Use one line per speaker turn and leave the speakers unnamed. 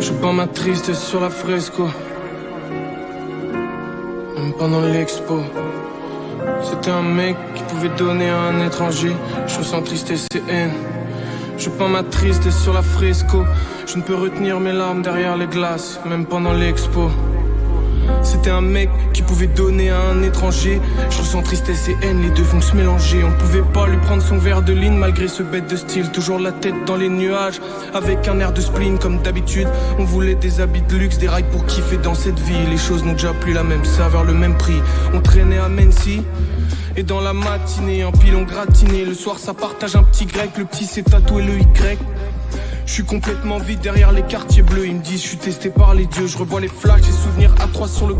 Je peins ma tristesse sur la fresco. Même pendant l'expo. C'était un mec qui pouvait donner à un étranger. Je ressens tristesse et haine. Je peins ma tristesse sur la fresco. Je ne peux retenir mes larmes derrière les glaces, même pendant l'expo. C'était un mec qui pouvait donner à un étranger. Je ressens tristesse et haine, les deux vont se mélanger. On pouvait pas lui prendre son verre de ligne malgré ce bête de style. Toujours la tête dans les nuages, avec un air de spleen comme d'habitude. On voulait des habits de luxe, des rails pour kiffer dans cette vie. Les choses n'ont déjà plus la même saveur, le même prix. On traînait à Mency. Et dans la matinée, un pilon gratiné. Le soir, ça partage un petit grec. Le petit s'est tatoué le Y. Suis complètement vide derrière les quartiers bleus. Ils me disent, je suis testé par les dieux. Je revois les flashs, et souvenirs à trois sur le